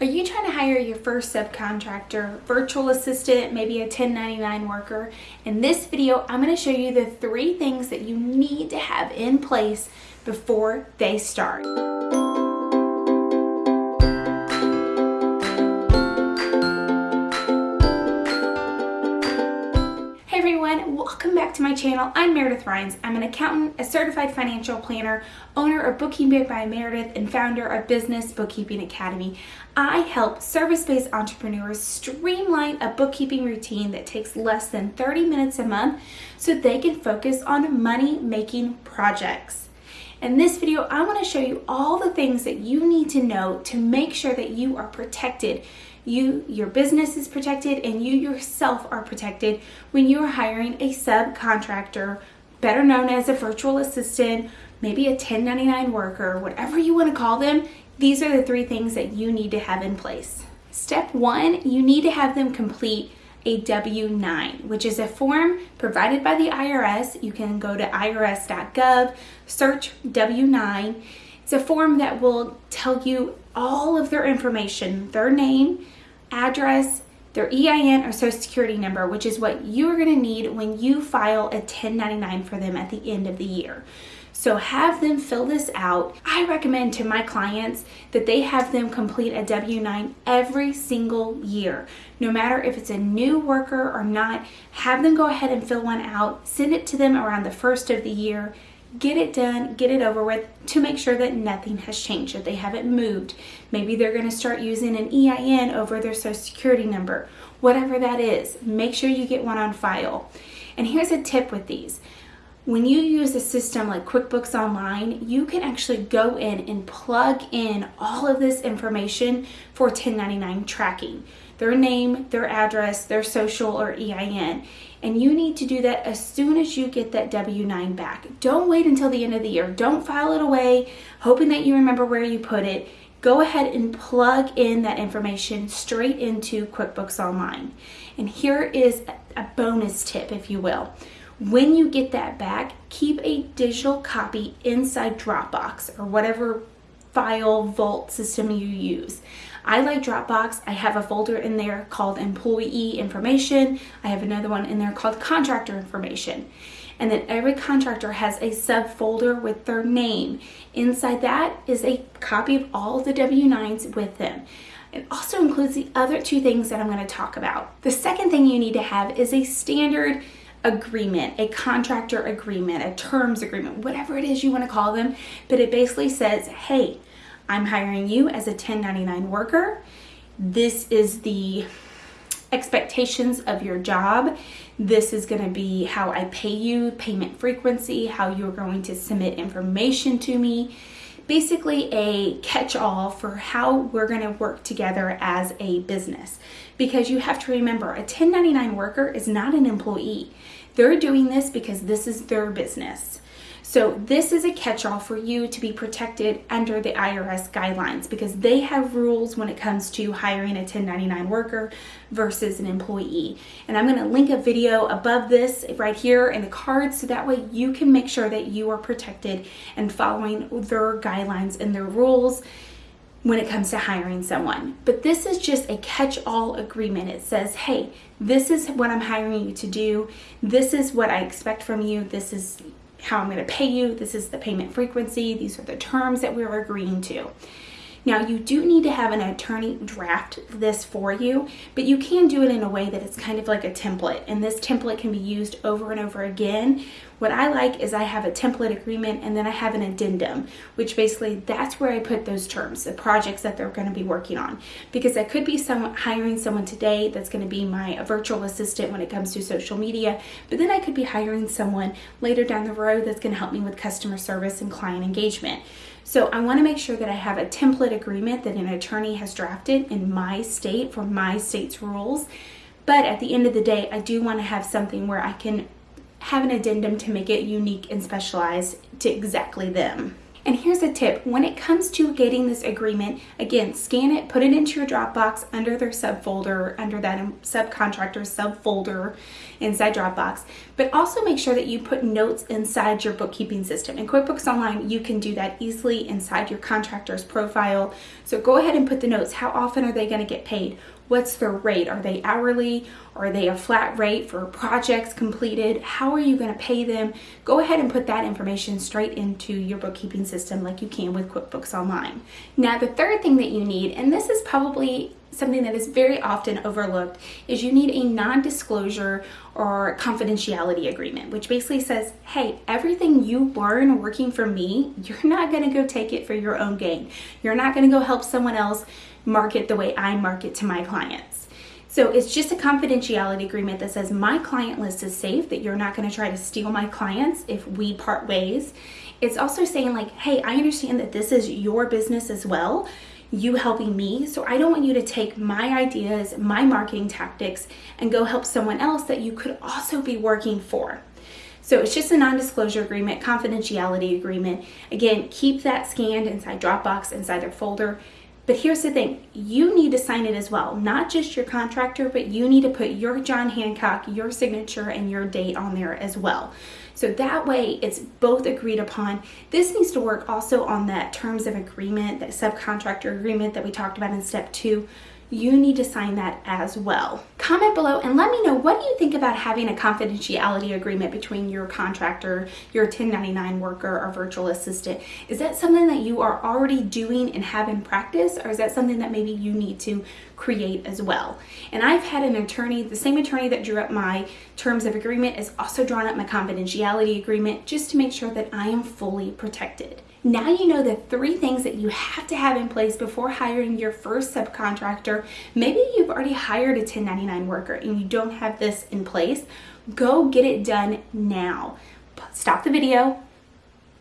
Are you trying to hire your first subcontractor, virtual assistant, maybe a 1099 worker? In this video, I'm going to show you the three things that you need to have in place before they start. To my channel. I'm Meredith Rhines. I'm an accountant, a certified financial planner, owner of Bookkeeping by Meredith, and founder of Business Bookkeeping Academy. I help service-based entrepreneurs streamline a bookkeeping routine that takes less than 30 minutes a month so they can focus on money-making projects. In this video, I want to show you all the things that you need to know to make sure that you are protected you, your business is protected, and you yourself are protected when you are hiring a subcontractor, better known as a virtual assistant, maybe a 1099 worker, whatever you want to call them. These are the three things that you need to have in place. Step one, you need to have them complete a W-9, which is a form provided by the IRS. You can go to irs.gov, search W-9. It's a form that will tell you all of their information, their name, address, their EIN or social security number, which is what you're gonna need when you file a 1099 for them at the end of the year. So have them fill this out. I recommend to my clients that they have them complete a W-9 every single year. No matter if it's a new worker or not, have them go ahead and fill one out, send it to them around the first of the year, get it done, get it over with to make sure that nothing has changed, that they haven't moved. Maybe they're gonna start using an EIN over their social security number, whatever that is, make sure you get one on file. And here's a tip with these. When you use a system like QuickBooks Online, you can actually go in and plug in all of this information for 1099 tracking. Their name, their address, their social or EIN. And you need to do that as soon as you get that W-9 back. Don't wait until the end of the year. Don't file it away, hoping that you remember where you put it. Go ahead and plug in that information straight into QuickBooks Online. And here is a bonus tip, if you will. When you get that back, keep a digital copy inside Dropbox or whatever file vault system you use. I like Dropbox. I have a folder in there called employee information. I have another one in there called contractor information. And then every contractor has a subfolder with their name. Inside that is a copy of all the W-9s with them. It also includes the other two things that I'm going to talk about. The second thing you need to have is a standard agreement, a contractor agreement, a terms agreement, whatever it is you want to call them. But it basically says, hey, I'm hiring you as a 1099 worker. This is the expectations of your job. This is going to be how I pay you, payment frequency, how you're going to submit information to me. Basically a catch-all for how we're going to work together as a business. Because you have to remember, a 1099 worker is not an employee. They're doing this because this is their business. So this is a catch-all for you to be protected under the IRS guidelines because they have rules when it comes to hiring a 1099 worker versus an employee. And I'm gonna link a video above this right here in the card so that way you can make sure that you are protected and following their guidelines and their rules when it comes to hiring someone. But this is just a catch-all agreement. It says, hey, this is what I'm hiring you to do. This is what I expect from you. This is how I'm going to pay you. This is the payment frequency. These are the terms that we're agreeing to. Now you do need to have an attorney draft this for you, but you can do it in a way that it's kind of like a template and this template can be used over and over again. What I like is I have a template agreement and then I have an addendum, which basically that's where I put those terms, the projects that they're gonna be working on. Because I could be hiring someone today that's gonna be my virtual assistant when it comes to social media, but then I could be hiring someone later down the road that's gonna help me with customer service and client engagement. So I wanna make sure that I have a template agreement that an attorney has drafted in my state for my state's rules. But at the end of the day, I do wanna have something where I can have an addendum to make it unique and specialized to exactly them. And here's a tip, when it comes to getting this agreement, again, scan it, put it into your Dropbox under their subfolder, under that subcontractor subfolder inside Dropbox, but also make sure that you put notes inside your bookkeeping system. In QuickBooks Online, you can do that easily inside your contractor's profile. So go ahead and put the notes. How often are they gonna get paid? What's their rate? Are they hourly? Are they a flat rate for projects completed? How are you going to pay them? Go ahead and put that information straight into your bookkeeping system like you can with QuickBooks Online. Now, the third thing that you need, and this is probably something that is very often overlooked is you need a non-disclosure or confidentiality agreement, which basically says, hey, everything you learn working for me, you're not gonna go take it for your own gain. You're not gonna go help someone else market the way I market to my clients. So it's just a confidentiality agreement that says my client list is safe, that you're not gonna try to steal my clients if we part ways. It's also saying like, hey, I understand that this is your business as well you helping me. So I don't want you to take my ideas, my marketing tactics, and go help someone else that you could also be working for. So it's just a non-disclosure agreement, confidentiality agreement. Again, keep that scanned inside Dropbox, inside their folder. But here's the thing, you need to sign it as well, not just your contractor, but you need to put your John Hancock, your signature, and your date on there as well. So that way it's both agreed upon. This needs to work also on that terms of agreement, that subcontractor agreement that we talked about in step two you need to sign that as well. Comment below and let me know what do you think about having a confidentiality agreement between your contractor, your 1099 worker, or virtual assistant. Is that something that you are already doing and have in practice or is that something that maybe you need to create as well? And I've had an attorney, the same attorney that drew up my terms of agreement is also drawn up my confidentiality agreement just to make sure that I am fully protected. Now you know the three things that you have to have in place before hiring your first subcontractor. Maybe you've already hired a 1099 worker and you don't have this in place. Go get it done now. Stop the video,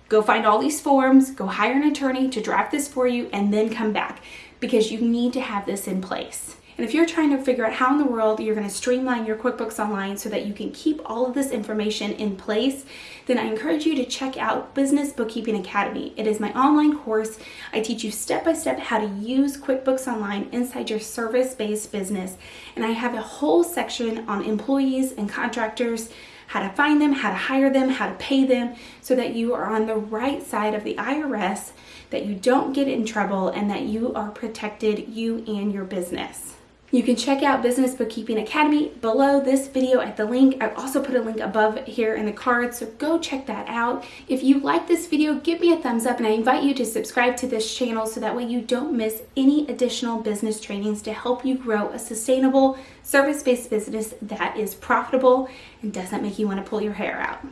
go find all these forms, go hire an attorney to draft this for you, and then come back because you need to have this in place. And if you're trying to figure out how in the world you're going to streamline your QuickBooks Online so that you can keep all of this information in place, then I encourage you to check out Business Bookkeeping Academy. It is my online course. I teach you step by step how to use QuickBooks Online inside your service-based business. And I have a whole section on employees and contractors how to find them, how to hire them, how to pay them, so that you are on the right side of the IRS, that you don't get in trouble, and that you are protected, you and your business. You can check out Business Bookkeeping Academy below this video at the link. I've also put a link above here in the card, so go check that out. If you like this video, give me a thumbs up and I invite you to subscribe to this channel so that way you don't miss any additional business trainings to help you grow a sustainable service-based business that is profitable and doesn't make you want to pull your hair out.